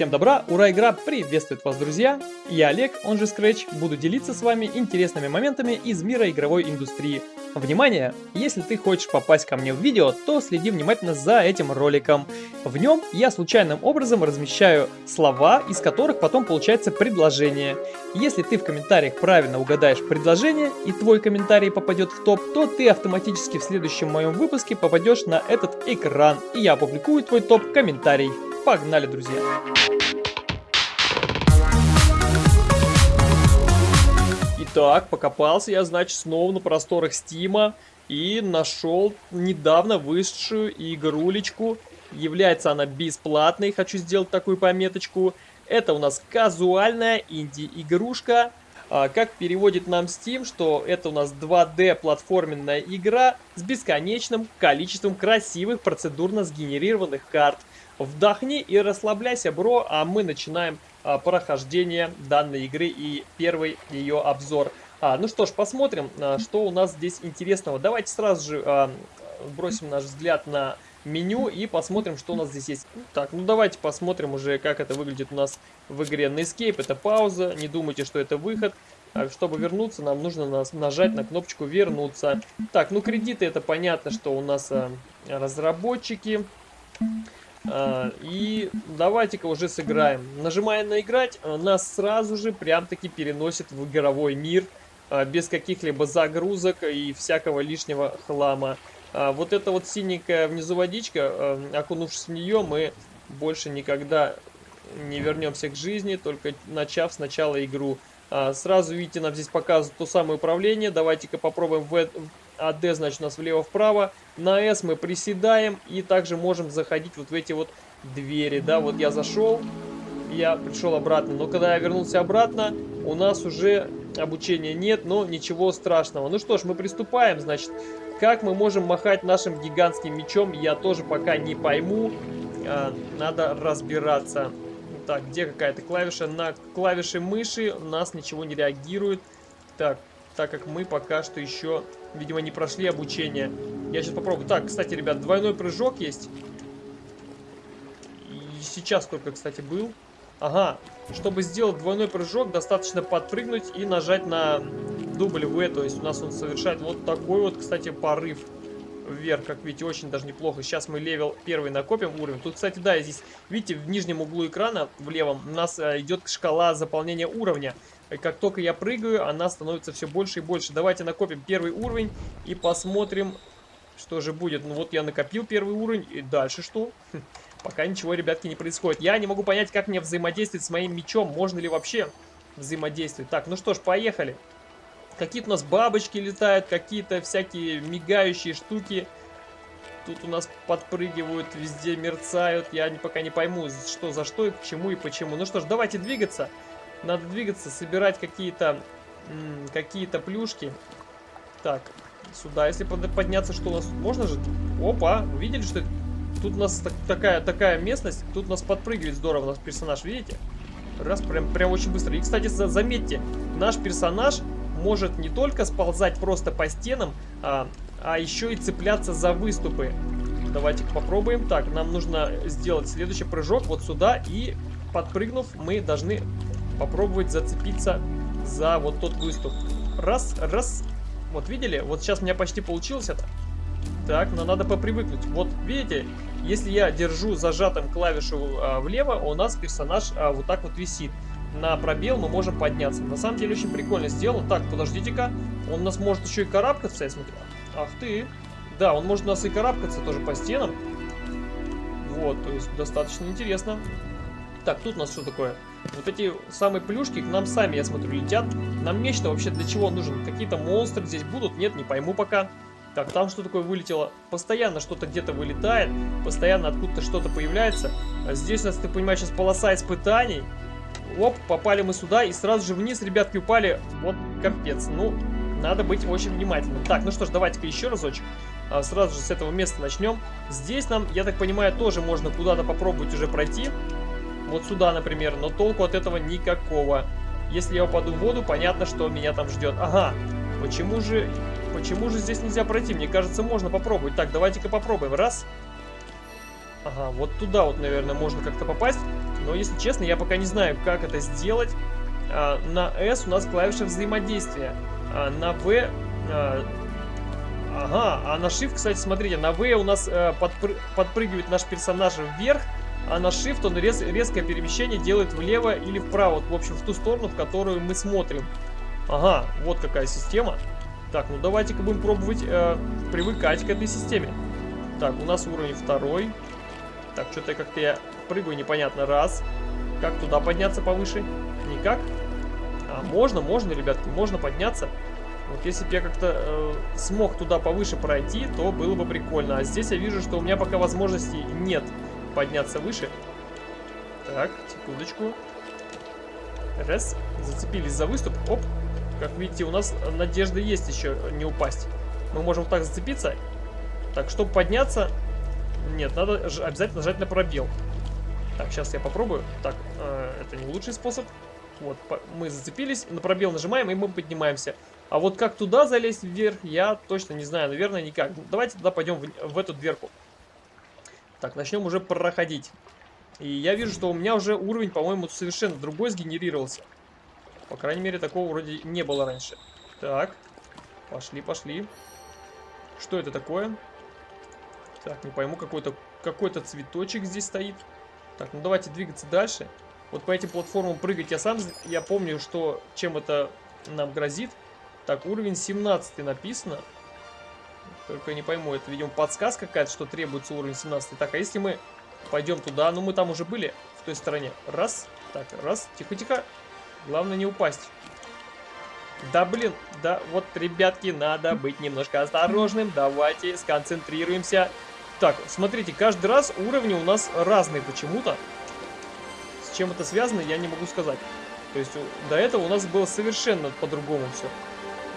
Всем добра, ура, игра приветствует вас, друзья! Я Олег, он же Scratch, буду делиться с вами интересными моментами из мира игровой индустрии. Внимание! Если ты хочешь попасть ко мне в видео, то следи внимательно за этим роликом. В нем я случайным образом размещаю слова, из которых потом получается предложение. Если ты в комментариях правильно угадаешь предложение и твой комментарий попадет в топ, то ты автоматически в следующем моем выпуске попадешь на этот экран, и я опубликую твой топ-комментарий. Погнали, друзья! Итак, покопался я, значит, снова на просторах Стима и нашел недавно вышедшую игрулечку. Является она бесплатной, хочу сделать такую пометочку. Это у нас казуальная инди-игрушка. А, как переводит нам Steam, что это у нас 2D платформенная игра с бесконечным количеством красивых процедурно сгенерированных карт. Вдохни и расслабляйся, бро, а мы начинаем прохождение данной игры и первый ее обзор. А, ну что ж, посмотрим, а, что у нас здесь интересного. Давайте сразу же а, бросим наш взгляд на меню и посмотрим, что у нас здесь есть. Так, ну давайте посмотрим уже, как это выглядит у нас в игре. На Escape это пауза, не думайте, что это выход. А, чтобы вернуться, нам нужно нажать на кнопочку «Вернуться». Так, ну кредиты, это понятно, что у нас а, разработчики. А, и давайте-ка уже сыграем. Нажимая на играть, а, нас сразу же прям-таки переносит в игровой мир. А, без каких-либо загрузок и всякого лишнего хлама. Вот эта вот синенькая внизу водичка, окунувшись в нее, мы больше никогда не вернемся к жизни, только начав сначала игру. Сразу видите, нам здесь показывают то самое управление. Давайте-ка попробуем в, а D, значит, у нас влево-вправо. На S мы приседаем и также можем заходить вот в эти вот двери, да, вот я зашел, я пришел обратно, но когда я вернулся обратно, у нас уже обучения нет, но ничего страшного. Ну что ж, мы приступаем, значит, как мы можем махать нашим гигантским мечом, я тоже пока не пойму, а, надо разбираться. Так, где какая-то клавиша? На клавиши мыши у нас ничего не реагирует. Так, так как мы пока что еще, видимо, не прошли обучение. Я сейчас попробую. Так, кстати, ребят, двойной прыжок есть. И сейчас только, кстати, был. Ага, чтобы сделать двойной прыжок, достаточно подпрыгнуть и нажать на W, то есть у нас он совершает вот такой вот, кстати, порыв вверх, как видите, очень даже неплохо. Сейчас мы level первый накопим уровень. Тут, кстати, да, здесь, видите, в нижнем углу экрана, в левом, у нас э, идет шкала заполнения уровня. Как только я прыгаю, она становится все больше и больше. Давайте накопим первый уровень и посмотрим, что же будет. Ну вот я накопил первый уровень, и дальше что? Хм, пока ничего, ребятки, не происходит. Я не могу понять, как мне взаимодействовать с моим мечом. Можно ли вообще взаимодействовать? Так, ну что ж, поехали. Какие-то у нас бабочки летают, какие-то всякие мигающие штуки. Тут у нас подпрыгивают, везде мерцают. Я пока не пойму, что за что, и к чему и почему. Ну что ж, давайте двигаться. Надо двигаться, собирать какие-то какие-то плюшки. Так, сюда, если подняться, что у нас... Можно же? Опа, видели, что Тут у нас так, такая, такая местность, тут у нас подпрыгивает здорово наш персонаж, видите? Раз, прям, прям очень быстро. И, кстати, заметьте, наш персонаж может не только сползать просто по стенам, а, а еще и цепляться за выступы. Давайте попробуем. Так, нам нужно сделать следующий прыжок вот сюда. И подпрыгнув, мы должны попробовать зацепиться за вот тот выступ. Раз, раз. Вот видели? Вот сейчас у меня почти получилось это. Так, но надо попривыкнуть. Вот видите, если я держу зажатым клавишу а, влево, у нас персонаж а, вот так вот висит. На пробел мы можем подняться. На самом деле очень прикольно сделано. Так, подождите-ка. Он у нас может еще и карабкаться, я смотрю. Ах ты. Да, он может у нас и карабкаться тоже по стенам. Вот, то есть достаточно интересно. Так, тут у нас что такое? Вот эти самые плюшки к нам сами, я смотрю, летят. Нам нечто вообще для чего нужен? Какие-то монстры здесь будут? Нет, не пойму пока. Так, там что такое вылетело? Постоянно что-то где-то вылетает, постоянно откуда-то что-то появляется. А здесь у нас, ты понимаешь, сейчас полоса испытаний. Оп, попали мы сюда и сразу же вниз, ребятки, упали. Вот капец. Ну, надо быть очень внимательным. Так, ну что ж, давайте-ка еще разочек. А, сразу же с этого места начнем. Здесь нам, я так понимаю, тоже можно куда-то попробовать уже пройти. Вот сюда, например, но толку от этого никакого. Если я упаду в воду, понятно, что меня там ждет. Ага, почему же, почему же здесь нельзя пройти? Мне кажется, можно попробовать. Так, давайте-ка попробуем. Раз. Ага, вот туда вот, наверное, можно как-то попасть. Но, если честно, я пока не знаю, как это сделать. А, на S у нас клавиша взаимодействия. А, на V... А, ага, а на Shift, кстати, смотрите, на V у нас а, подпры подпрыгивает наш персонаж вверх, а на Shift он рез резкое перемещение делает влево или вправо. В общем, в ту сторону, в которую мы смотрим. Ага, вот какая система. Так, ну давайте-ка будем пробовать э, привыкать к этой системе. Так, у нас уровень второй. Так, что-то как-то я прыгаю непонятно. Раз. Как туда подняться повыше? Никак? А, можно, можно, ребятки, можно подняться. Вот если бы я как-то э, смог туда повыше пройти, то было бы прикольно. А здесь я вижу, что у меня пока возможностей нет подняться выше. Так, секундочку. Раз. Зацепились за выступ. Оп. Как видите, у нас надежда есть еще не упасть. Мы можем вот так зацепиться. Так, чтобы подняться... Нет, надо обязательно нажать на пробел. Так, сейчас я попробую. Так, э, это не лучший способ. Вот, мы зацепились, на пробел нажимаем, и мы поднимаемся. А вот как туда залезть вверх, я точно не знаю. Наверное, никак. Давайте тогда пойдем в, в эту дверку. Так, начнем уже проходить. И я вижу, что у меня уже уровень, по-моему, совершенно другой сгенерировался. По крайней мере, такого вроде не было раньше. Так, пошли, пошли. Что это такое? Так, не пойму, какой-то какой, -то, цветочек здесь стоит. Так, ну давайте двигаться дальше. Вот по этим платформам прыгать я сам, я помню, что чем это нам грозит. Так, уровень 17 написано. Только не пойму, это, видимо, подсказка какая-то, что требуется уровень 17. Так, а если мы пойдем туда? Ну, мы там уже были, в той стороне. Раз. Так, раз. Тихо-тихо. Главное не упасть. Да, блин. Да, вот, ребятки, надо быть немножко осторожным. Давайте сконцентрируемся. Так, смотрите, каждый раз уровни у нас разные почему-то. С чем это связано, я не могу сказать. То есть до этого у нас было совершенно по-другому все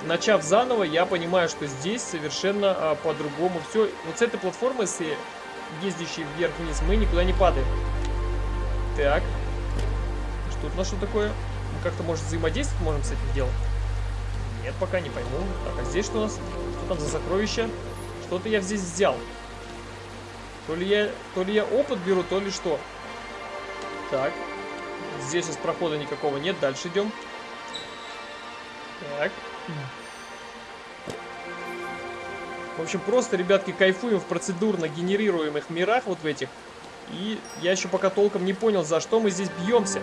начав заново, я понимаю, что здесь совершенно а, по-другому все. Вот с этой платформы, с ездящей вверх-вниз, мы никуда не падаем. Так. Что тут у нас что такое? Мы как-то, может, взаимодействовать можем с этим делом? Нет, пока не пойму. Так, а здесь что у нас? Что там за сокровища? Что-то я здесь взял. То ли я, то ли я опыт беру, то ли что. Так. Здесь сейчас прохода никакого нет. Дальше идем. Так. В общем, просто, ребятки, кайфуем в процедурно генерируемых мирах вот в этих. И я еще пока толком не понял, за что мы здесь бьемся.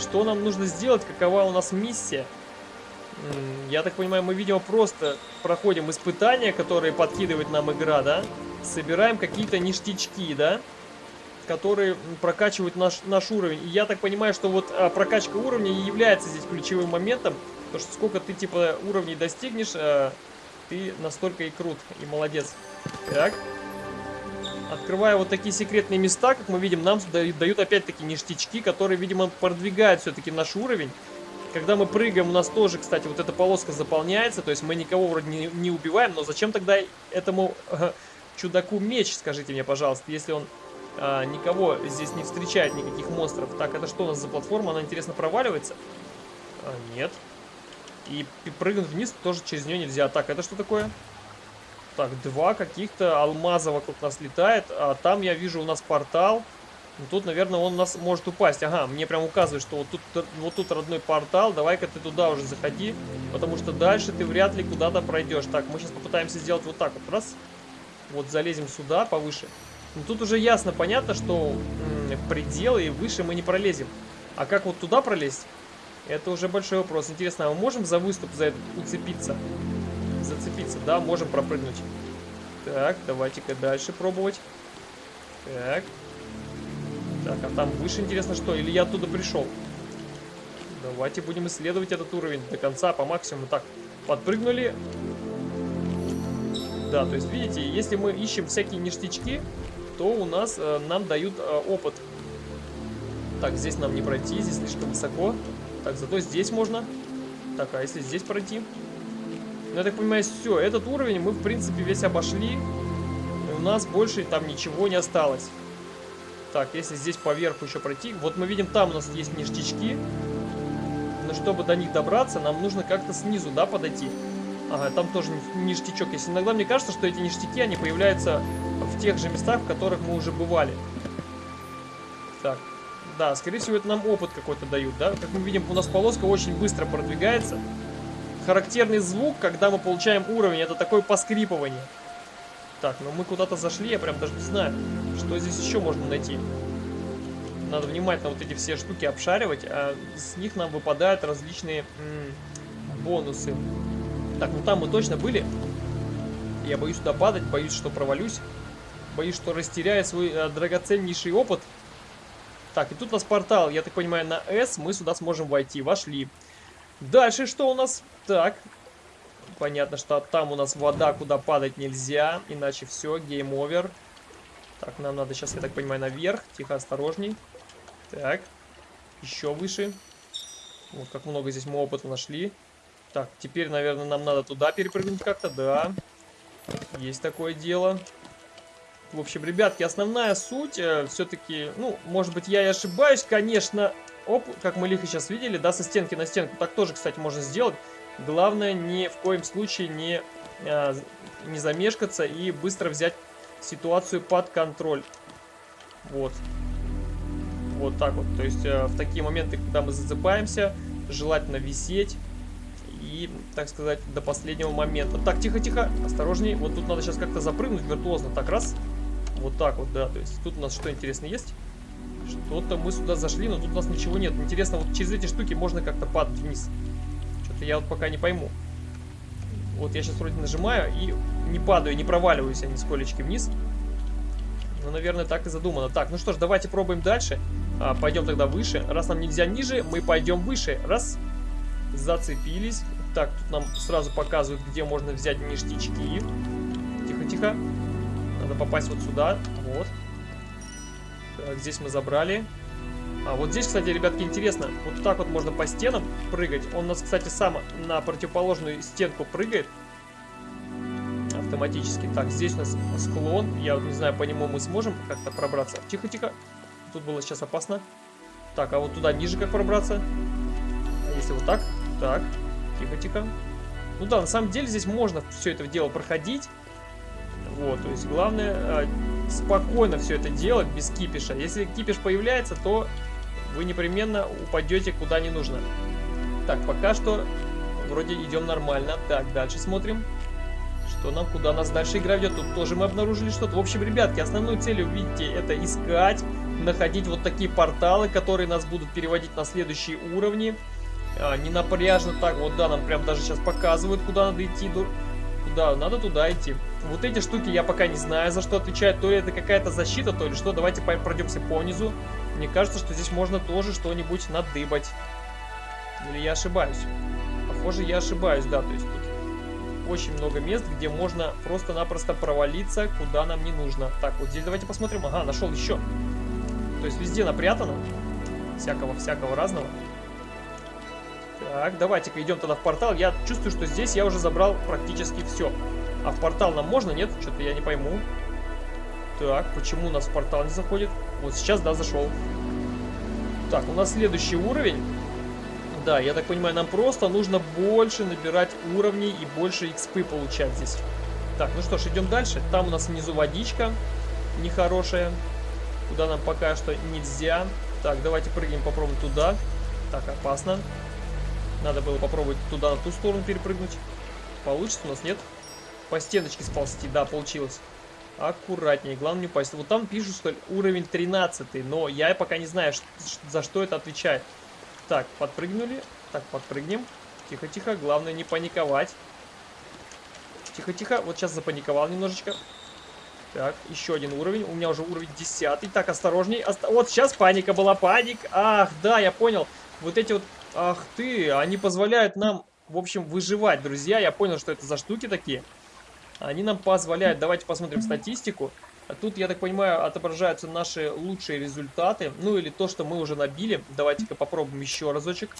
Что нам нужно сделать, какова у нас миссия. Я так понимаю, мы, видимо, просто проходим испытания, которые подкидывает нам игра, да? Собираем какие-то ништячки, да? Которые прокачивают наш, наш уровень. И я так понимаю, что вот а, прокачка уровня является здесь ключевым моментом, Потому что сколько ты, типа, уровней достигнешь, э, ты настолько и крут, и молодец. Так. Открывая вот такие секретные места, как мы видим, нам дают опять-таки ништячки, которые, видимо, продвигают все-таки наш уровень. Когда мы прыгаем, у нас тоже, кстати, вот эта полоска заполняется, то есть мы никого вроде не, не убиваем, но зачем тогда этому э, чудаку меч, скажите мне, пожалуйста, если он э, никого здесь не встречает, никаких монстров. Так, это что у нас за платформа? Она, интересно, проваливается? А, нет. И прыгнуть вниз тоже через нее нельзя. Так, это что такое? Так, два каких-то алмаза вокруг нас летает. А там я вижу у нас портал. Ну, тут, наверное, он у нас может упасть. Ага, мне прям указывает, что вот тут, вот тут родной портал. Давай-ка ты туда уже заходи. Потому что дальше ты вряд ли куда-то пройдешь. Так, мы сейчас попытаемся сделать вот так вот. Раз. Вот залезем сюда, повыше. Но ну, тут уже ясно, понятно, что в пределы и выше мы не пролезем. А как вот туда пролезть? Это уже большой вопрос. Интересно, а мы можем за выступ за это уцепиться? Зацепиться, да, можем пропрыгнуть. Так, давайте-ка дальше пробовать. Так. Так, а там выше интересно что? Или я оттуда пришел? Давайте будем исследовать этот уровень до конца, по максимуму. Так, подпрыгнули. Да, то есть, видите, если мы ищем всякие ништячки, то у нас, э, нам дают э, опыт. Так, здесь нам не пройти, здесь слишком высоко. Так, зато здесь можно. Так, а если здесь пройти? Ну, я так понимаю, все. Этот уровень мы, в принципе, весь обошли. И у нас больше там ничего не осталось. Так, если здесь поверху еще пройти. Вот мы видим, там у нас есть ништячки. Но чтобы до них добраться, нам нужно как-то снизу, да, подойти. Ага, там тоже ништячок есть. Иногда мне кажется, что эти ништяки, они появляются в тех же местах, в которых мы уже бывали. Так, Да, скорее всего, это нам опыт какой-то дают, да? Как мы видим, у нас полоска очень быстро продвигается. Характерный звук, когда мы получаем уровень, это такое поскрипывание. Так, ну мы куда-то зашли, я прям даже не знаю, что здесь еще можно найти. Надо внимательно вот эти все штуки обшаривать, а с них нам выпадают различные бонусы. Так, ну там мы точно были. Я боюсь туда падать, боюсь, что провалюсь. Боюсь, что растеряю свой э, драгоценнейший опыт. Так, и тут у нас портал. Я так понимаю, на S мы сюда сможем войти. Вошли. Дальше что у нас? Так. Понятно, что там у нас вода, куда падать нельзя. Иначе все, game over. Так, нам надо сейчас, я так понимаю, наверх. Тихо, осторожней. Так. Еще выше. Вот как много здесь мы опыта нашли. Так, теперь, наверное, нам надо туда перепрыгнуть как-то. Да. Есть такое дело. В общем, ребятки, основная суть э, все-таки, ну, может быть, я и ошибаюсь, конечно. Оп, как мы лихо сейчас видели, да, со стенки на стенку. Так тоже, кстати, можно сделать. Главное, ни в коем случае не, э, не замешкаться и быстро взять ситуацию под контроль. Вот. Вот так вот. То есть э, в такие моменты, когда мы зацепаемся, желательно висеть. И, так сказать, до последнего момента. Так, тихо-тихо, осторожней. Вот тут надо сейчас как-то запрыгнуть виртуозно. Так, раз. Вот так вот, да. То есть тут у нас что интересно есть? Что-то мы сюда зашли, но тут у нас ничего нет. Интересно, вот через эти штуки можно как-то падать вниз. Что-то я вот пока не пойму. Вот я сейчас вроде нажимаю и не падаю, не проваливаюсь я нисколечки вниз. Ну, наверное, так и задумано. Так, ну что ж, давайте пробуем дальше. А, пойдем тогда выше. Раз нам нельзя ниже, мы пойдем выше. Раз. Зацепились. Так, тут нам сразу показывают, где можно взять ништячки. Тихо-тихо. Попасть вот сюда. Вот. Так, здесь мы забрали. А вот здесь, кстати, ребятки, интересно. Вот так вот можно по стенам прыгать. Он у нас, кстати, сам на противоположную стенку прыгает. Автоматически. Так, здесь у нас склон. Я вот не знаю, по нему мы сможем как-то пробраться. Тихо-тихо. Тут было сейчас опасно. Так, а вот туда ниже как пробраться? Если вот так? Так. Тихо-тихо. Ну да, на самом деле здесь можно все это дело проходить. Вот, то есть главное а, спокойно все это делать, без кипиша. Если кипиш появляется, то вы непременно упадете куда не нужно. Так, пока что вроде идем нормально. Так, дальше смотрим. Что нам, куда нас дальше игра ведет. Тут тоже мы обнаружили что-то. В общем, ребятки, основной целью, видите, это искать, находить вот такие порталы, которые нас будут переводить на следующие уровни. А, не напряжно так, вот да, нам прям даже сейчас показывают, куда надо идти. Куда? Надо туда идти. Вот эти штуки я пока не знаю, за что отвечают. То ли это какая-то защита, то ли что. Давайте пройдемся по низу. Мне кажется, что здесь можно тоже что-нибудь надыбать. Или я ошибаюсь? Похоже, я ошибаюсь, да. То есть тут очень много мест, где можно просто-напросто провалиться, куда нам не нужно. Так, вот здесь давайте посмотрим. Ага, нашел еще. То есть везде напрятано. Всякого-всякого разного. Так, давайте-ка идем тогда в портал. Я чувствую, что здесь я уже забрал практически все. А в портал нам можно, нет? Что-то я не пойму. Так, почему у нас в портал не заходит? Вот сейчас, да, зашел. Так, у нас следующий уровень. Да, я так понимаю, нам просто нужно больше набирать уровней и больше XP получать здесь. Так, ну что ж, идем дальше. Там у нас внизу водичка нехорошая. Куда нам пока что нельзя. Так, давайте прыгнем, попробуем туда. Так, опасно. Надо было попробовать туда, на ту сторону перепрыгнуть. Получится у нас, нет? По стеночке сползти, да, получилось. Аккуратнее, главное не упасть. Вот там пишут, что уровень 13, но я пока не знаю, за что это отвечает. Так, подпрыгнули. Так, подпрыгнем. Тихо-тихо, главное не паниковать. Тихо-тихо, вот сейчас запаниковал немножечко. Так, еще один уровень. У меня уже уровень 10. Так, осторожней. Оста вот сейчас паника была. Паник. Ах, да, я понял. Вот эти вот... Ах ты, они позволяют нам, в общем, выживать, друзья. Я понял, что это за штуки такие. Они нам позволяют, давайте посмотрим статистику. А тут, я так понимаю, отображаются наши лучшие результаты. Ну или то, что мы уже набили. Давайте-ка попробуем еще разочек.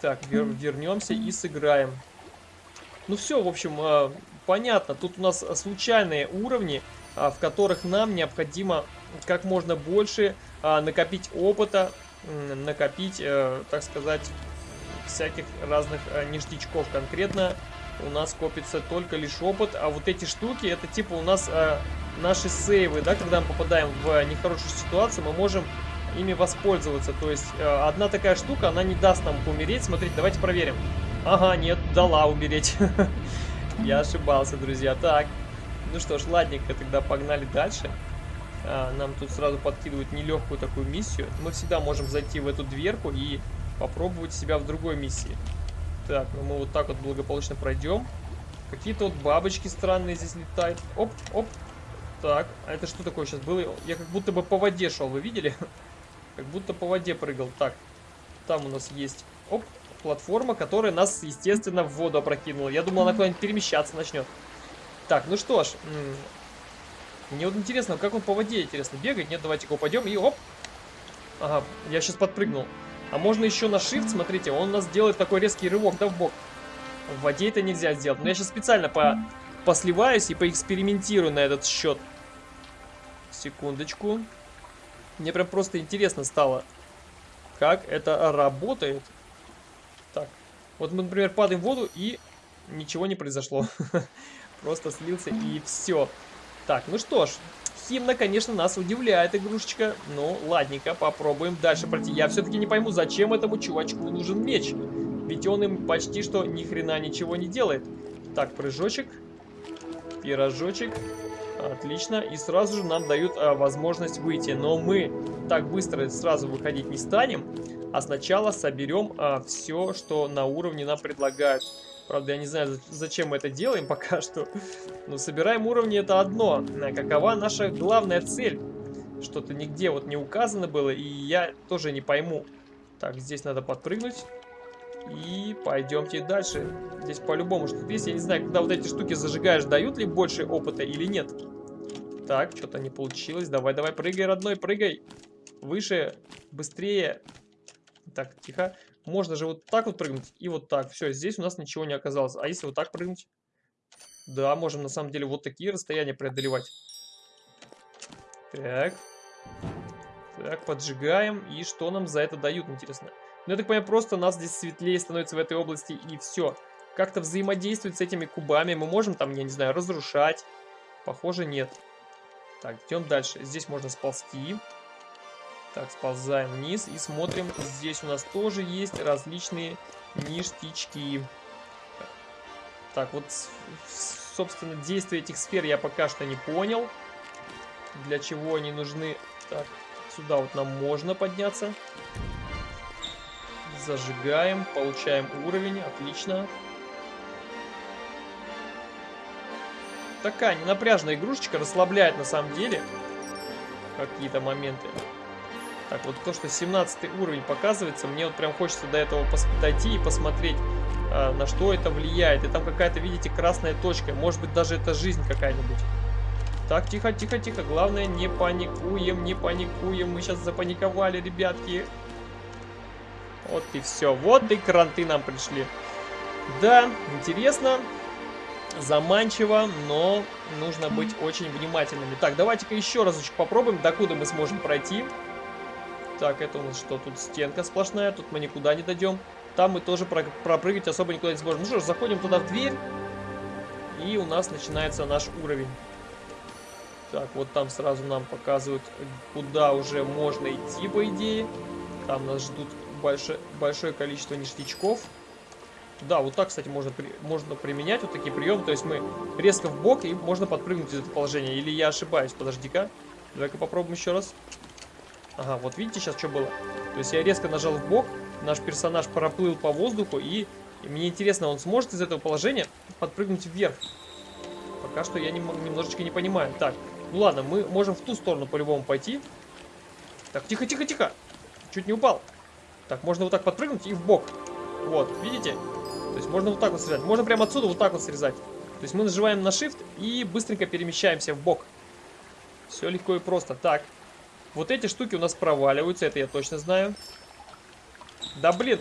Так, вер вернемся и сыграем. Ну все, в общем, э, понятно. Тут у нас случайные уровни, э, в которых нам необходимо как можно больше э, накопить опыта, накопить, э, так сказать, всяких разных э, ништячков. Конкретно у нас копится только лишь опыт, а вот эти штуки, это типа у нас э, наши сейвы, да, когда мы попадаем в нехорошую ситуацию, мы можем ими воспользоваться. То есть э, одна такая штука, она не даст нам умереть. Смотрите, давайте проверим. Ага, нет, дала умереть. Я ошибался, друзья. Так, ну что ж, ладненько, тогда погнали дальше. А, нам тут сразу подкидывают нелегкую такую миссию. Мы всегда можем зайти в эту дверку и попробовать себя в другой миссии. Так, ну мы вот так вот благополучно пройдем. Какие-то вот бабочки странные здесь летают. Оп, оп. Так, а это что такое сейчас было? Я как будто бы по воде шел, вы видели? Как будто по воде прыгал. Так, там у нас есть, оп, платформа, которая нас, естественно, в воду опрокинула. Я думал, она куда-нибудь перемещаться начнет. Так, ну что ж. Мне вот интересно, как он по воде, интересно, бегает? Нет, давайте-ка упадем и оп. Ага, я сейчас подпрыгнул. А можно еще на shift, смотрите, он у нас делает такой резкий рывок, да, в бок. В воде это нельзя сделать. Но я сейчас специально по посливаюсь и поэкспериментирую на этот счет. Секундочку. Мне прям просто интересно стало, как это работает. Так, вот мы, например, падаем в воду и ничего не произошло. Просто слился и все. Так, ну что ж, Химна, конечно, нас удивляет игрушечка. Ну, ладненько, попробуем дальше пройти. Я все-таки не пойму, зачем этому чувачку нужен меч. Ведь он им почти что ни хрена ничего не делает. Так, прыжочек. Пирожочек. Отлично. И сразу же нам дают а, возможность выйти. Но мы так быстро сразу выходить не станем. А сначала соберем а, все, что на уровне нам предлагают. Правда, я не знаю, зачем мы это делаем пока что. Но собираем уровни это одно. Какова наша главная цель? Что-то нигде вот не указано было, и я тоже не пойму. Так, здесь надо подпрыгнуть. И пойдемте дальше. Здесь по-любому что-то есть. Я не знаю, когда вот эти штуки зажигаешь, дают ли больше опыта или нет. Так, что-то не получилось. Давай, давай, прыгай, родной, прыгай. Выше, быстрее. Так, тихо. Можно же вот так вот прыгнуть и вот так. Все, здесь у нас ничего не оказалось. А если вот так прыгнуть? Да, можем на самом деле вот такие расстояния преодолевать. Так. Так, поджигаем. И что нам за это дают, интересно? Ну, я так понимаю, просто нас здесь светлее становится в этой области, и все. Как-то взаимодействовать с этими кубами мы можем там, я не знаю, разрушать. Похоже, нет. Так, идем дальше. Здесь можно сползти. Так, сползаем вниз и смотрим. Здесь у нас тоже есть различные ништячки. Так, вот, собственно, действие этих сфер я пока что не понял. Для чего они нужны. Так, сюда вот нам можно подняться. Зажигаем, получаем уровень, отлично. Такая ненапряжная игрушечка, расслабляет на самом деле какие-то моменты. Так, вот то, что 17 уровень показывается, мне вот прям хочется до этого дойти и посмотреть, а, на что это влияет. И там какая-то, видите, красная точка. Может быть, даже это жизнь какая-нибудь. Так, тихо, тихо, тихо. Главное, не паникуем, не паникуем. Мы сейчас запаниковали, ребятки. Вот и все. Вот и кранты нам пришли. Да, интересно, заманчиво, но нужно быть очень внимательными. Так, давайте-ка еще разочек попробуем, докуда мы сможем пройти. Так, это у нас что? Тут стенка сплошная, тут мы никуда не дойдем. Там мы тоже про пропрыгать особо никуда не сможем. Ну что ж, заходим туда в дверь. И у нас начинается наш уровень. Так, вот там сразу нам показывают, куда уже можно идти, по идее. Там нас ждут большое, большое количество ништячков. Да, вот так, кстати, можно, при, можно применять вот такие приемы. То есть мы резко в бок и можно подпрыгнуть из этого положения. Или я ошибаюсь, подожди-ка. Давай-ка попробуем еще раз. Ага, вот видите сейчас, что было? То есть я резко нажал в бок, наш персонаж проплыл по воздуху, и, мне интересно, он сможет из этого положения подпрыгнуть вверх? Пока что я не, немножечко не понимаю. Так, ну ладно, мы можем в ту сторону по-любому пойти. Так, тихо-тихо-тихо. Чуть не упал. Так, можно вот так подпрыгнуть и в бок. Вот, видите? То есть можно вот так вот срезать. Можно прямо отсюда вот так вот срезать. То есть мы нажимаем на Shift и быстренько перемещаемся в бок. Все легко и просто. Так, вот эти штуки у нас проваливаются, это я точно знаю. Да блин.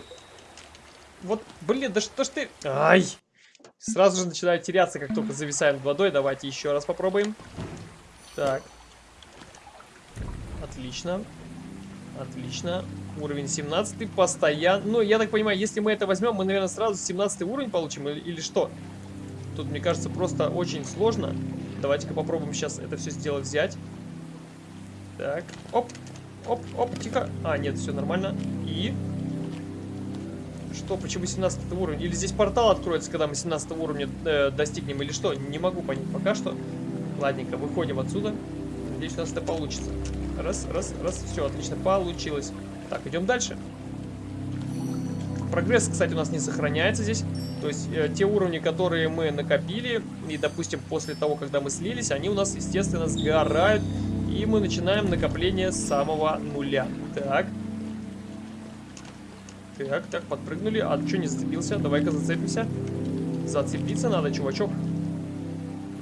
Вот, блин, да что ж ты... Ай! Сразу же начинаю теряться, как только зависаем над водой. Давайте еще раз попробуем. Так. Отлично. Отлично. Уровень 17 постоянно. Ну, я так понимаю, если мы это возьмем, мы, наверное, сразу 17 уровень получим или, или что? Тут, мне кажется, просто очень сложно. Давайте-ка попробуем сейчас это все сделать взять. Так, оп, оп, оп, тихо. А, нет, все нормально. И... Что, почему 17 уровень? Или здесь портал откроется, когда мы 17 уровня э, достигнем, или что? Не могу понять пока что. Ладненько, выходим отсюда. Надеюсь, у нас это получится. Раз, раз, раз, все, отлично, получилось. Так, идем дальше. Прогресс, кстати, у нас не сохраняется здесь. То есть э, те уровни, которые мы накопили, и, допустим, после того, когда мы слились, они у нас, естественно, сгорают. И мы начинаем накопление с самого нуля. Так. Так, так, подпрыгнули. А что не зацепился? Давай-ка зацепимся. Зацепиться надо, чувачок.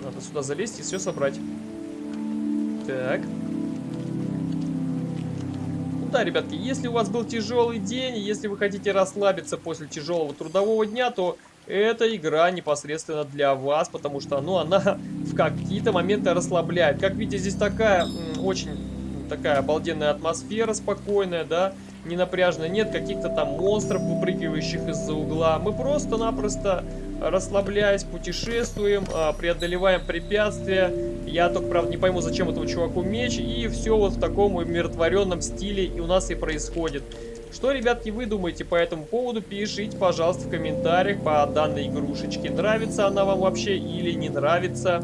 Надо сюда залезть и все собрать. Так. Ну да, ребятки, если у вас был тяжелый день, если вы хотите расслабиться после тяжелого трудового дня, то эта игра непосредственно для вас, потому что, ну, она в какие-то моменты расслабляет. Как видите, здесь такая очень такая обалденная атмосфера, спокойная, да, не напряженная. Нет каких-то там монстров, выпрыгивающих из-за угла. Мы просто-напросто, расслабляясь, путешествуем, а, преодолеваем препятствия. Я только, правда, не пойму, зачем этому чуваку меч. И все вот в таком умиротворенном стиле и у нас и происходит. Что, ребятки, вы думаете по этому поводу? Пишите, пожалуйста, в комментариях по данной игрушечке. Нравится она вам вообще или не нравится?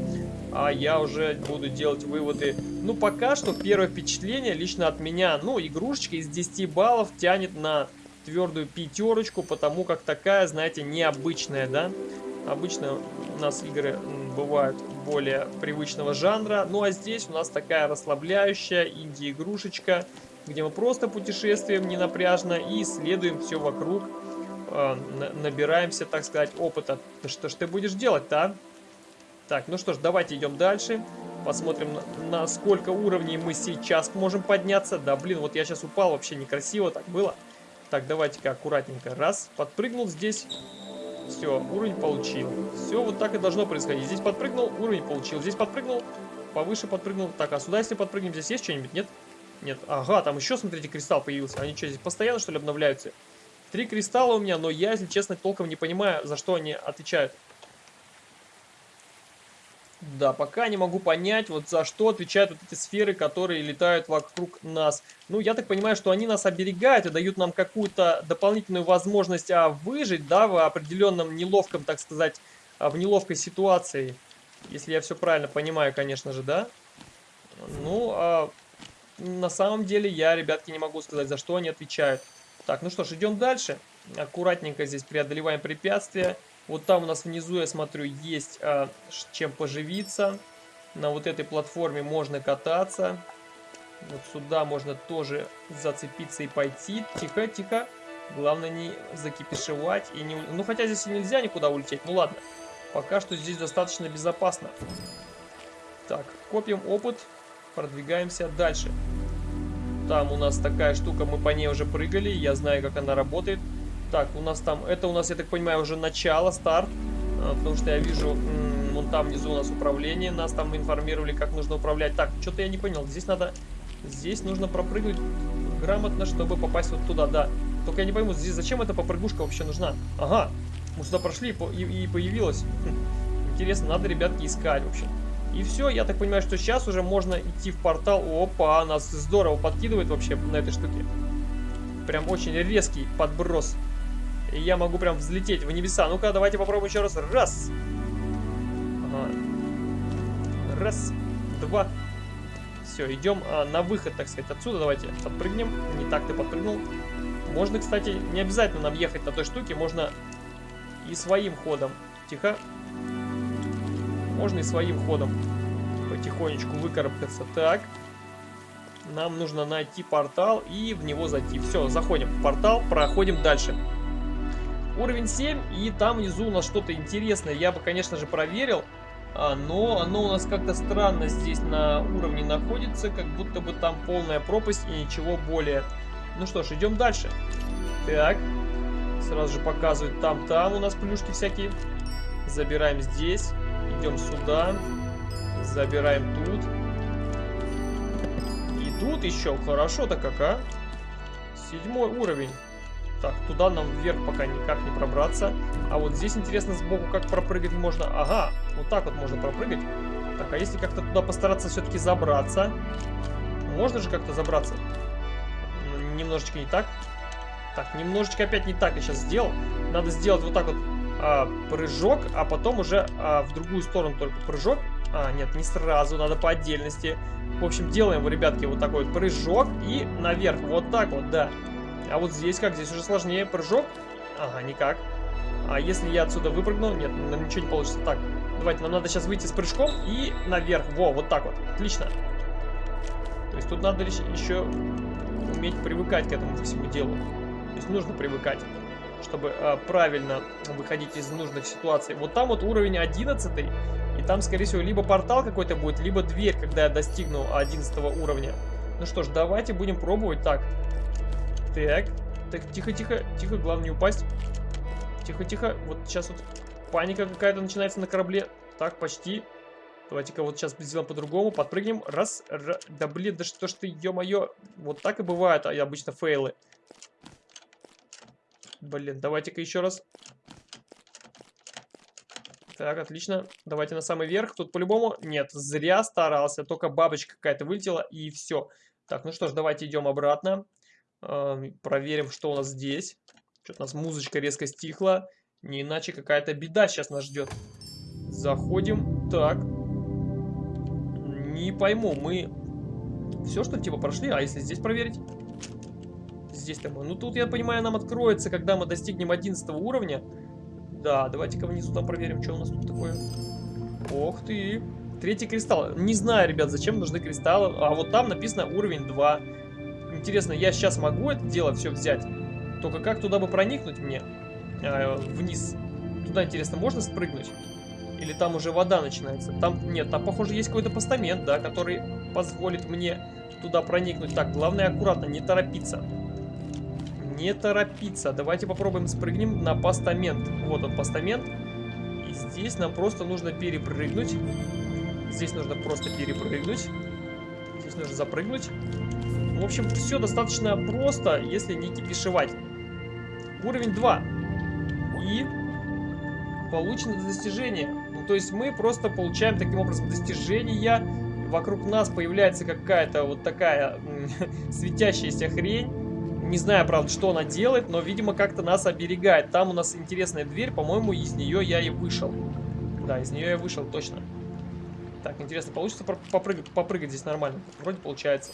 А я уже буду делать выводы. Ну, пока что первое впечатление лично от меня. Ну, игрушечка из 10 баллов тянет на твердую пятерочку, потому как такая, знаете, необычная, да? Обычно у нас игры бывают более привычного жанра. Ну, а здесь у нас такая расслабляющая инди-игрушечка где мы просто путешествуем ненапряжно и исследуем все вокруг, э, набираемся, так сказать, опыта. Да что ж ты будешь делать-то, Так, ну что ж, давайте идем дальше. Посмотрим, на, на сколько уровней мы сейчас можем подняться. Да, блин, вот я сейчас упал, вообще некрасиво так было. Так, давайте-ка аккуратненько. Раз, подпрыгнул здесь. Все, уровень получил. Все, вот так и должно происходить. Здесь подпрыгнул, уровень получил. Здесь подпрыгнул, повыше подпрыгнул. Так, а сюда если подпрыгнем, здесь есть что-нибудь? Нет? Нет, ага, там еще, смотрите, кристалл появился. Они что, здесь постоянно, что ли, обновляются? Три кристалла у меня, но я, если честно, толком не понимаю, за что они отвечают. Да, пока не могу понять, вот за что отвечают вот эти сферы, которые летают вокруг нас. Ну, я так понимаю, что они нас оберегают и дают нам какую-то дополнительную возможность а, выжить, да, в определенном неловком, так сказать, а, в неловкой ситуации. Если я все правильно понимаю, конечно же, да. Ну, а на самом деле я, ребятки, не могу сказать, за что они отвечают. Так, ну что ж, идем дальше. Аккуратненько здесь преодолеваем препятствия. Вот там у нас внизу, я смотрю, есть а, чем поживиться. На вот этой платформе можно кататься. Вот сюда можно тоже зацепиться и пойти. Тихо, тихо. Главное не закипишевать. И не... Ну, хотя здесь и нельзя никуда улететь. Ну, ладно. Пока что здесь достаточно безопасно. Так, копим опыт. Продвигаемся дальше. Там у нас такая штука, мы по ней уже прыгали, я знаю, как она работает. Так, у нас там, это у нас, я так понимаю, уже начало, старт. А, потому что я вижу, вон там внизу у нас управление, нас там информировали, как нужно управлять. Так, что-то я не понял, здесь надо, здесь нужно пропрыгнуть грамотно, чтобы попасть вот туда, да. Только я не пойму, здесь зачем эта попрыгушка вообще нужна? Ага, мы сюда прошли и, и появилась. Хм, интересно, надо, ребятки, искать, в общем. И все, я так понимаю, что сейчас уже можно идти в портал. Опа, нас здорово подкидывает вообще на этой штуке. Прям очень резкий подброс. И я могу прям взлететь в небеса. Ну-ка, давайте попробуем еще раз. Раз. Ага. Раз. Два. Все, идем а, на выход, так сказать, отсюда. Давайте подпрыгнем. Не так ты подпрыгнул. Можно, кстати, не обязательно нам ехать на той штуке. Можно и своим ходом. Тихо можно и своим ходом потихонечку выкарабкаться. Так, нам нужно найти портал и в него зайти. Все, заходим в портал, проходим дальше. Уровень 7, и там внизу у нас что-то интересное. Я бы, конечно же, проверил, а, но оно у нас как-то странно здесь на уровне находится, как будто бы там полная пропасть и ничего более. Ну что ж, идем дальше. Так, сразу же показывают там-там у нас плюшки всякие. Забираем здесь. Идем сюда. Забираем тут. И тут еще. Хорошо-то как, а? Седьмой уровень. Так, туда нам вверх пока никак не пробраться. А вот здесь интересно сбоку, как пропрыгать можно. Ага, вот так вот можно пропрыгать. Так, а если как-то туда постараться все-таки забраться? Можно же как-то забраться? немножечко не так. Так, немножечко опять не так я сейчас сделал. Надо сделать вот так вот а, прыжок, а потом уже а, в другую сторону только прыжок. А, нет, не сразу, надо по отдельности. В общем, делаем, ребятки, вот такой вот прыжок и наверх. Вот так вот, да. А вот здесь как? Здесь уже сложнее прыжок. Ага, никак. А если я отсюда выпрыгну? Нет, ничего не получится. Так, давайте, нам надо сейчас выйти с прыжком и наверх. Во, вот так вот. Отлично. То есть тут надо еще уметь привыкать к этому всему делу. То есть нужно привыкать, чтобы э, правильно выходить из нужных ситуаций. Вот там вот уровень 11, и там, скорее всего, либо портал какой-то будет, либо дверь, когда я достигну 11 уровня. Ну что ж, давайте будем пробовать. Так, так, так, тихо-тихо, тихо, главное не упасть. Тихо-тихо, вот сейчас вот паника какая-то начинается на корабле. Так, почти. Давайте-ка вот сейчас сделаем по-другому. Подпрыгнем. Раз, раз. Да блин, да что ж ты, ё-моё. Вот так и бывает, а обычно фейлы. Блин, давайте-ка еще раз. Так, отлично. Давайте на самый верх. Тут по-любому... Нет, зря старался. Только бабочка какая-то вылетела и все. Так, ну что ж, давайте идем обратно. Э, проверим, что у нас здесь. Что-то у нас музычка резко стихла. Не иначе какая-то беда сейчас нас ждет. Заходим. Так, не пойму, мы все что типа прошли, а если здесь проверить? Здесь-то мы... Ну тут, я понимаю, нам откроется, когда мы достигнем 11 уровня. Да, давайте-ка внизу там проверим, что у нас тут такое. Ох ты. Третий кристалл. Не знаю, ребят, зачем нужны кристаллы. А вот там написано уровень 2. Интересно, я сейчас могу это дело все взять? Только как туда бы проникнуть мне? Э, вниз. Туда, интересно, можно спрыгнуть? Или там уже вода начинается? Там, нет, там, похоже, есть какой-то постамент, да, который позволит мне туда проникнуть. Так, главное аккуратно, не торопиться. Не торопиться. Давайте попробуем спрыгнем на постамент. Вот он, постамент. И здесь нам просто нужно перепрыгнуть. Здесь нужно просто перепрыгнуть. Здесь нужно запрыгнуть. В общем, все достаточно просто, если не кипишевать. Уровень 2. И получено достижение. Ну, то есть мы просто получаем таким образом достижения. Вокруг нас появляется какая-то вот такая светящаяся хрень. Не знаю, правда, что она делает, но, видимо, как-то нас оберегает. Там у нас интересная дверь, по-моему, из нее я и вышел. Да, из нее я вышел, точно. Так, интересно, получится попрыгать, попрыгать здесь нормально? Вроде получается.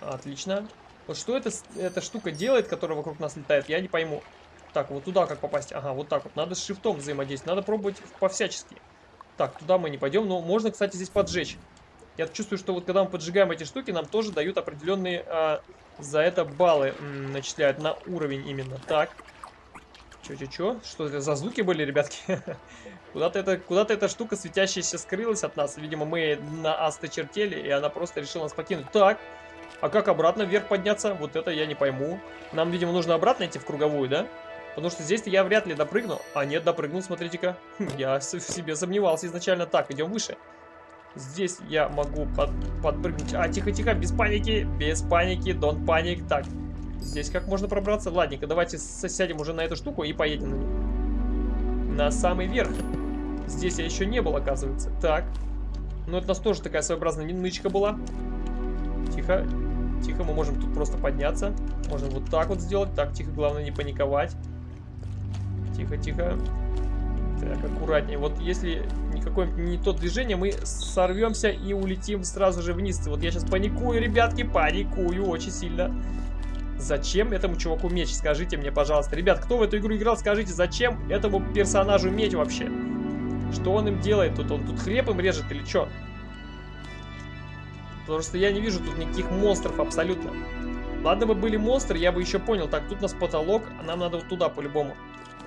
Отлично. Вот что это, эта штука делает, которая вокруг нас летает, я не пойму. Так, вот туда как попасть? Ага, вот так вот. Надо с шифтом взаимодействовать. Надо пробовать по-всячески. Так, туда мы не пойдем. Но можно, кстати, здесь поджечь. Я чувствую, что вот когда мы поджигаем эти штуки, нам тоже дают определенные а, за это баллы начисляют на уровень именно. Так. Чё-чё-чё? Что это за звуки были, ребятки? Куда-то эта, куда эта штука светящаяся скрылась от нас. Видимо, мы на Аста чертели, и она просто решила нас покинуть. Так. А как обратно вверх подняться? Вот это я не пойму. Нам, видимо, нужно обратно идти в круговую, да? Потому что здесь-то я вряд ли допрыгну. А нет, допрыгнул, смотрите-ка. Я в себе сомневался изначально. Так, идем выше. Здесь я могу под, подпрыгнуть. А, тихо-тихо, без паники. Без паники, don't паник. Так, здесь как можно пробраться? Ладненько, давайте сядем уже на эту штуку и поедем на нее. На самый верх. Здесь я еще не был, оказывается. Так. Ну, это у нас тоже такая своеобразная нычка была. Тихо. Тихо, мы можем тут просто подняться. Можем вот так вот сделать. Так, тихо, главное не паниковать. Тихо, тихо. Так, аккуратнее. Вот если никакое не то движение, мы сорвемся и улетим сразу же вниз. Вот я сейчас паникую, ребятки, паникую очень сильно. Зачем этому чуваку меч? Скажите мне, пожалуйста. Ребят, кто в эту игру играл, скажите, зачем этому персонажу меч вообще? Что он им делает тут? Он тут хлеб им режет или что? Потому что я не вижу тут никаких монстров абсолютно. Ладно бы были монстры, я бы еще понял. Так, тут у нас потолок, а нам надо вот туда по-любому.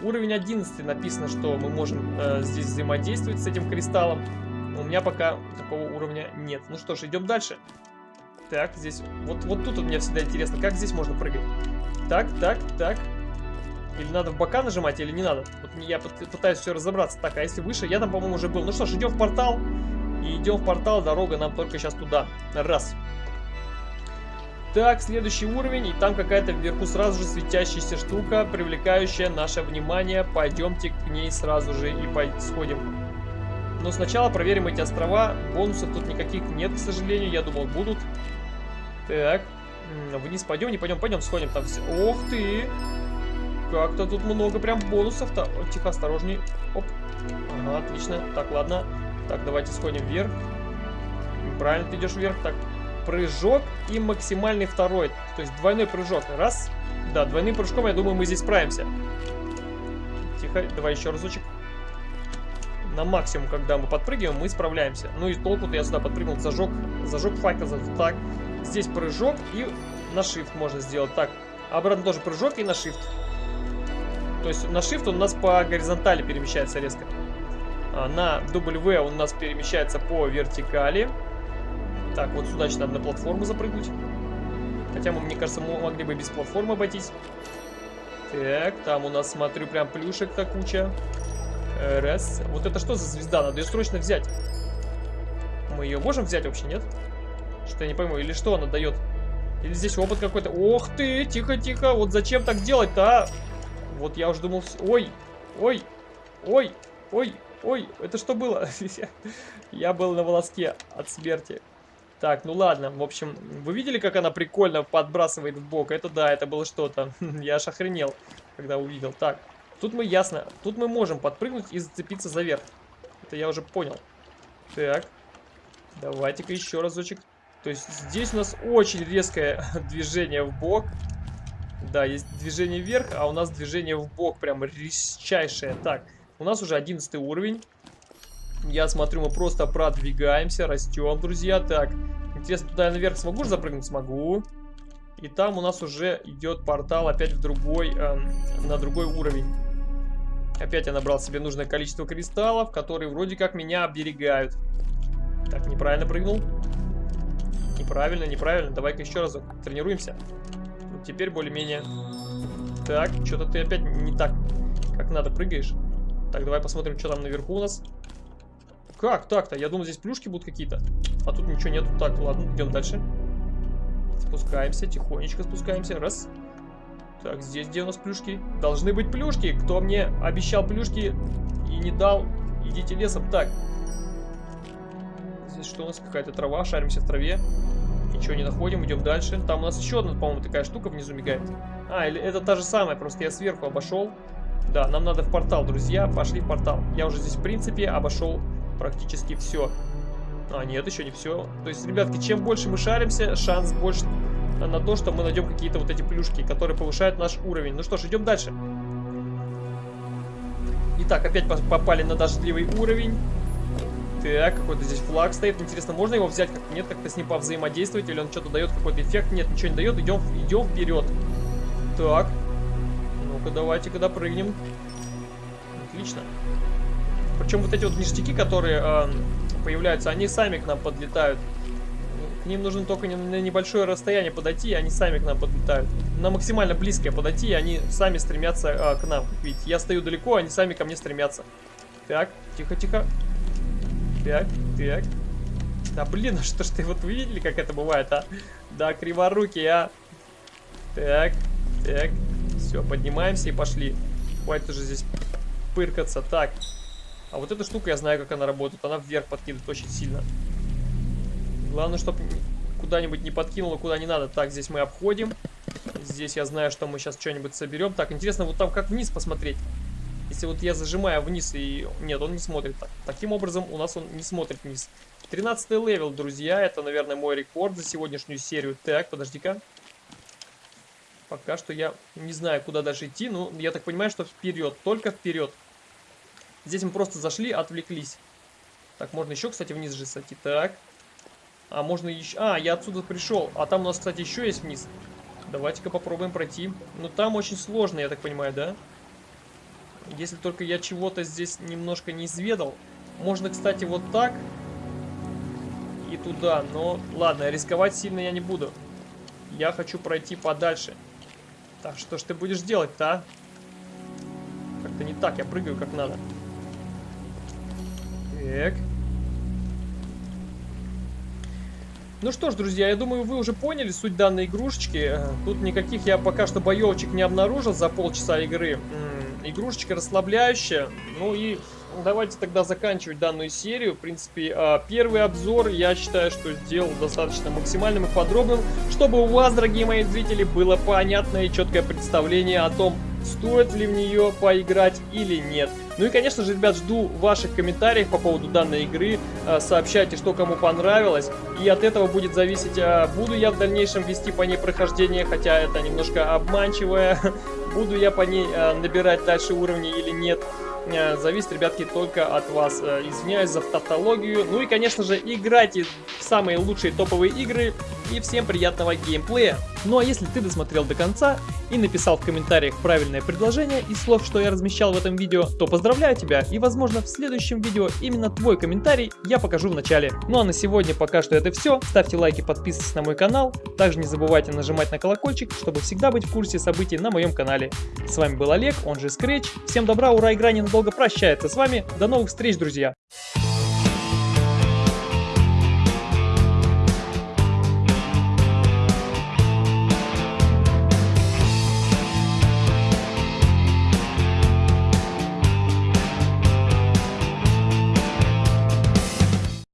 Уровень 11 написано, что мы можем э, здесь взаимодействовать с этим кристаллом. У меня пока такого уровня нет. Ну что ж, идем дальше. Так, здесь... Вот, вот тут вот мне всегда интересно, как здесь можно прыгать. Так, так, так. Или надо в бока нажимать, или не надо. Вот я пытаюсь все разобраться. Так, а если выше? Я там, по-моему, уже был. Ну что ж, идем в портал. И идем в портал. Дорога нам только сейчас туда. Раз. Так, следующий уровень, и там какая-то вверху сразу же светящаяся штука, привлекающая наше внимание. Пойдемте к ней сразу же и сходим. Но сначала проверим эти острова. Бонусов тут никаких нет, к сожалению. Я думал, будут. Так, Вниз пойдем, не пойдем, пойдем, сходим там. все. Ох ты! Как-то тут много прям бонусов-то. Тихо, осторожней. Оп. Ага, отлично. Так, ладно. Так, давайте сходим вверх. Правильно ты идешь вверх. Так, прыжок и максимальный второй. То есть двойной прыжок. Раз. Да, двойным прыжком, я думаю, мы здесь справимся. Тихо, давай еще разочек. На максимум, когда мы подпрыгиваем, мы справляемся. Ну и толку-то я сюда подпрыгнул, зажег, зажег факел. Так, здесь прыжок и на shift можно сделать. Так, обратно тоже прыжок и на shift. То есть на shift он у нас по горизонтали перемещается резко. А на W он у нас перемещается по вертикали. Так, вот сюда еще надо на платформу запрыгнуть. Хотя мне кажется, мы могли бы без платформы обойтись. Так, там у нас, смотрю, прям плюшек-то куча. Раз. Вот это что за звезда? Надо ее срочно взять. Мы ее можем взять вообще, нет? Что я не пойму. Или что она дает? Или здесь опыт какой-то? Ох ты, тихо-тихо. Вот зачем так делать-то, а? Вот я уже думал... Ой, ой, ой, ой, ой. Это что было? Я был на волоске от смерти. Так, ну ладно, в общем, вы видели, как она прикольно подбрасывает в бок? Это да, это было что-то. Я аж охренел, когда увидел. Так, тут мы ясно, тут мы можем подпрыгнуть и зацепиться за верх. Это я уже понял. Так, давайте-ка еще разочек. То есть здесь у нас очень резкое движение в бок. Да, есть движение вверх, а у нас движение в бок прям резчайшее. Так, у нас уже 11 уровень. Я смотрю, мы просто продвигаемся, растем, друзья. Так, интересно, туда я наверх смогу же запрыгнуть? Смогу. И там у нас уже идет портал опять в другой, эм, на другой уровень. Опять я набрал себе нужное количество кристаллов, которые вроде как меня оберегают. Так, неправильно прыгнул. Неправильно, неправильно. Давай-ка еще разок. Тренируемся. Вот теперь более-менее. Так, что-то ты опять не так, как надо прыгаешь. Так, давай посмотрим, что там наверху у нас. Как так-то? Я думал, здесь плюшки будут какие-то. А тут ничего нету. Так, ладно, идем дальше. Спускаемся, тихонечко спускаемся. Раз. Так, здесь где у нас плюшки? Должны быть плюшки. Кто мне обещал плюшки и не дал, идите лесом. Так. Здесь что у нас? Какая-то трава. Шаримся в траве. Ничего не находим, идем дальше. Там у нас еще одна, по-моему, такая штука внизу мигает. А, или это та же самая, просто я сверху обошел. Да, нам надо в портал, друзья. Пошли в портал. Я уже здесь, в принципе, обошел практически все. А, нет, еще не все. То есть, ребятки, чем больше мы шаримся, шанс больше на то, что мы найдем какие-то вот эти плюшки, которые повышают наш уровень. Ну что ж, идем дальше. Итак, опять попали на дождливый уровень. Так, какой-то здесь флаг стоит. Интересно, можно его взять? Как нет, как-то с ним повзаимодействовать? Или он что-то дает, какой-то эффект? Нет, ничего не дает. Идем, идем вперед. Так. Ну-ка, давайте-ка допрыгнем. Отлично. Причем вот эти вот ништяки, которые э, появляются, они сами к нам подлетают. К ним нужно только на небольшое расстояние подойти, и они сами к нам подлетают. На максимально близкое подойти, и они сами стремятся э, к нам. Видите, я стою далеко, они сами ко мне стремятся. Так, тихо-тихо. Так, так. Да блин, а что ж ты, вот вы видели, как это бывает, а? Да, криворукий, а. Так, так. Все, поднимаемся и пошли. Хватит уже здесь пыркаться. Так. А вот эта штука, я знаю, как она работает. Она вверх подкидывает очень сильно. Главное, чтобы куда-нибудь не подкинуло, куда не надо. Так, здесь мы обходим. Здесь я знаю, что мы сейчас что-нибудь соберем. Так, интересно, вот там как вниз посмотреть. Если вот я зажимаю вниз и... Нет, он не смотрит так. Таким образом, у нас он не смотрит вниз. 13 level, друзья. Это, наверное, мой рекорд за сегодняшнюю серию. Так, подожди-ка. Пока что я не знаю, куда дальше идти. Ну, я так понимаю, что вперед. Только вперед. Здесь мы просто зашли, отвлеклись. Так, можно еще, кстати, вниз же сойти. Так. А, можно еще... А, я отсюда пришел. А там у нас, кстати, еще есть вниз. Давайте-ка попробуем пройти. Но там очень сложно, я так понимаю, да? Если только я чего-то здесь немножко не изведал. Можно, кстати, вот так. И туда. Но, ладно, рисковать сильно я не буду. Я хочу пройти подальше. Так, что ж ты будешь делать-то, а? Как-то не так, я прыгаю как надо. Так. Ну что ж, друзья, я думаю, вы уже поняли суть данной игрушечки. Тут никаких я пока что боевочек не обнаружил за полчаса игры. Игрушечка расслабляющая. Ну и давайте тогда заканчивать данную серию. В принципе, а, первый обзор я считаю, что сделал достаточно максимальным и подробным, чтобы у вас, дорогие мои зрители, было понятное и четкое представление о том, стоит ли в нее поиграть или нет. Ну и, конечно же, ребят, жду ваших комментариев по поводу данной игры. А, сообщайте, что кому понравилось. И от этого будет зависеть, а, буду я в дальнейшем вести по ней прохождение, хотя это немножко обманчивое. Буду я по ней набирать дальше уровни или нет. Э, зависит, ребятки, только от вас. Э, извиняюсь за тавтологию. Ну и, конечно же, играйте в самые лучшие топовые игры. И всем приятного геймплея. Ну а если ты досмотрел до конца и написал в комментариях правильное предложение из слов, что я размещал в этом видео, то поздравляю тебя и возможно в следующем видео именно твой комментарий я покажу в начале. Ну а на сегодня пока что это все. Ставьте лайки, подписывайтесь на мой канал. Также не забывайте нажимать на колокольчик, чтобы всегда быть в курсе событий на моем канале. С вами был Олег, он же Scratch. Всем добра, ура, игра ненадолго прощается с вами. До новых встреч, друзья!